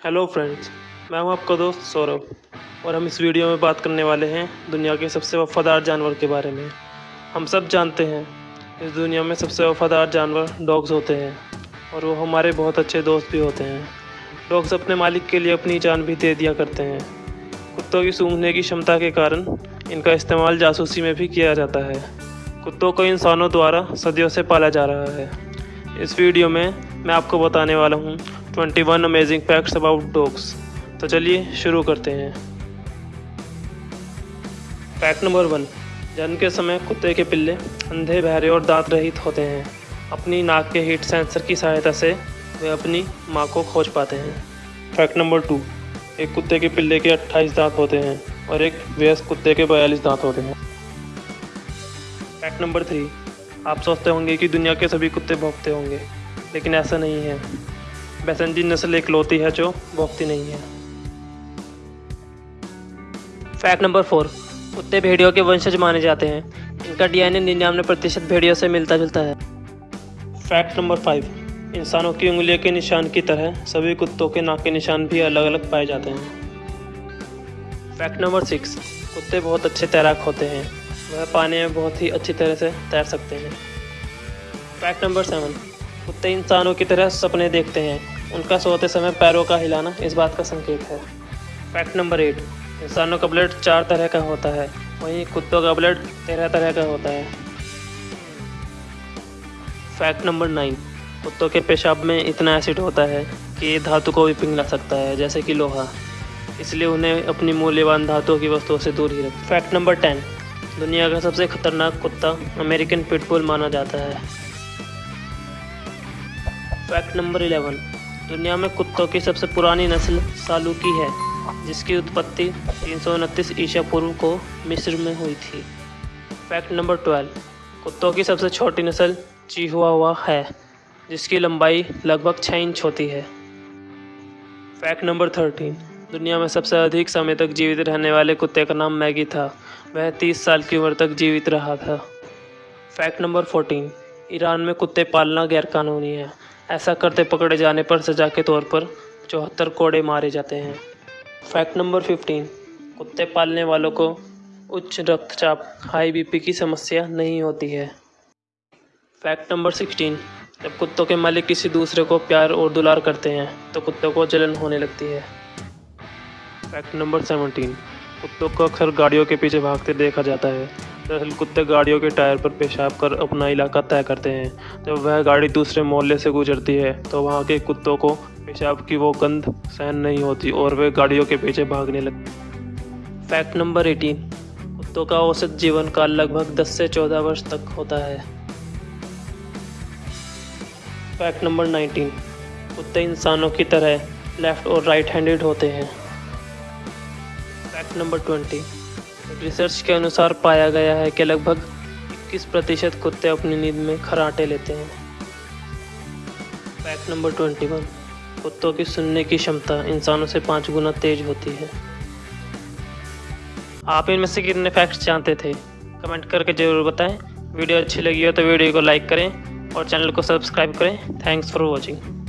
Hello friends मैं हूँ आपका दोस्त सौरभ, और हम इस वीडियो में बात करने वाले हैं दुनिया के सबसे वफादार जानवर के बारे में। हम सब जानते हैं, इस दुनिया में सबसे वफादार जानवर डॉग्स होते हैं, और वो हमारे बहुत अच्छे दोस्त भी होते हैं। डॉग्स अपने मालिक के लिए अपनी जान भी दे दिया करते हैं। कुत्तों की सूंघने की क्षमता के कारण इनका इस्तेमाल जासूसी में भी किया जाता है। कुत्तों को इंसानों द्वारा सदियों से पाला जा रहा है। इस वीडियो में मैं आपको बताने वाला हूँ 21 अमेजिंग फैक्ट्स अबाउट डॉग्स तो चलिए शुरू करते हैं। फैक्ट नंबर वन जन्म के समय कुत्ते के पिल्ले अंधे, बहरे और दांत रहित होते हैं। अपनी नाक के हीट सेंसर की सहायता से वे अपनी माँ को खोज पाते हैं। फैक्ट नंबर टू एक कुत्ते के पिल्ले के 28 दांत होते हैं और एक वयस्क कुत्ते के 42 दांत होते हैं। फैक्ट नंबर थ्री आप सोचते होंगे कि दुनिया के सभी कुत्ते भौंकते होंगे, लेकिन ऐसा नहीं है। बैसनजी नस्ल एक लौती है जो भौंकती नहीं है। फैक्ट नंबर फोर, कुत्ते भेड़ियों के वंशज माने जाते हैं। इनका डीएनए निन्यानवे प्रतिशत भेड़ियों से मिलता जुलता है। फैक्ट नंबर फाइव, इंसानों की उंगलियों के निशान की तरह सभी कुत्तों के नाक के निशान भी अलग अलग पाए जाते हैं। फैक्ट नंबर सिक्स, कुत्ते बहुत अच्छे तैराक होते हैं। वह पानी में बहुत ही अच्छी तरह से तैर सकते हैं। फैक्ट नंबर सेवन कुत्ते इंसानों की तरह सपने देखते हैं। उनका सोते समय पैरों का हिलाना इस बात का संकेत है। फैक्ट नंबर एट इंसानों का ब्लड चार तरह का होता है। वहीं कुत्तों का ब्लड तेरह तरह का होता है। फैक्ट नंबर नाइन कुत्तों के पेशाब में इतना एसिड होता है कि ये धातु को भी पिघला सकता है, जैसे कि लोहा। इसलिए उन्हें अपनी मूल्यवान धातुओं की वस्तुओं से दूर ही रखें। फैक्ट नंबर टेन दुनिया का सबसे खतरनाक कुत्ता अमेरिकन पिटबुल माना जाता है। Fact number eleven. दुनिया में कुत्तों की सबसे पुरानी नस्ल सालूकी है, जिसकी उत्पत्ति तीन सौ उनतीस ईसा पूर्व को मिस्र में हुई थी। Fact number twelve. कुत्तों की सबसे छोटी नस्ल चीहुआ हुआ है, जिसकी लंबाई लगभग छः इंच होती है। Fact number thirteen. दुनिया में सबसे अधिक समय तक जीवित रहने वाले कुत्ते का नाम मैगी था। वह तीस साल की उम्र तक जीवित रहा था। Fact number fourteen. ईरान में कुत्ते पालना गैरकानूनी है। ऐसा करते पकड़े जाने पर सजा के तौर पर चौहत्तर कोड़े मारे जाते हैं। Fact number fifteen. कुत्ते पालने वालों को उच्च रक्तचाप, हाई बीपी की समस्या नहीं होती है। Fact number sixteen. जब कुत्तों के मालिक किसी दूसरे को प्यार और दुलार करते हैं तो कुत्तों को जलन होने लगती है। Fact number seventeen. कुत्तों को अक्सर गाड़ियों के पीछे भागते देखा जाता है। दरअसल कुत्ते गाड़ियों के टायर पर पेशाब कर अपना इलाका तय करते हैं। जब वह गाड़ी दूसरे मोहल्ले से गुजरती है तो वहाँ के कुत्तों को पेशाब की वो गंध सहन नहीं होती और वे गाड़ियों के पीछे भागने लगते फैक्ट नंबर एटीन। कुत्तों का औसत जीवन काल लगभग 10 से 14 वर्ष तक होता है। फैक्ट नंबर 19 कुत्ते इंसानों की तरह लेफ़्ट और राइट हैंडेड होते हैं। फैक्ट नंबर 20 रिसर्च के अनुसार पाया गया है कि लगभग 21 प्रतिशत कुत्ते अपनी नींद में खराटे लेते हैं। फैक्ट नंबर 21 कुत्तों की सुनने की क्षमता इंसानों से पाँच गुना तेज होती है। आप इनमें से कितने फैक्ट्स जानते थे? कमेंट करके ज़रूर बताएँ। वीडियो अच्छी लगी हो तो वीडियो को लाइक करें और चैनल को सब्सक्राइब करें। Thanks for watching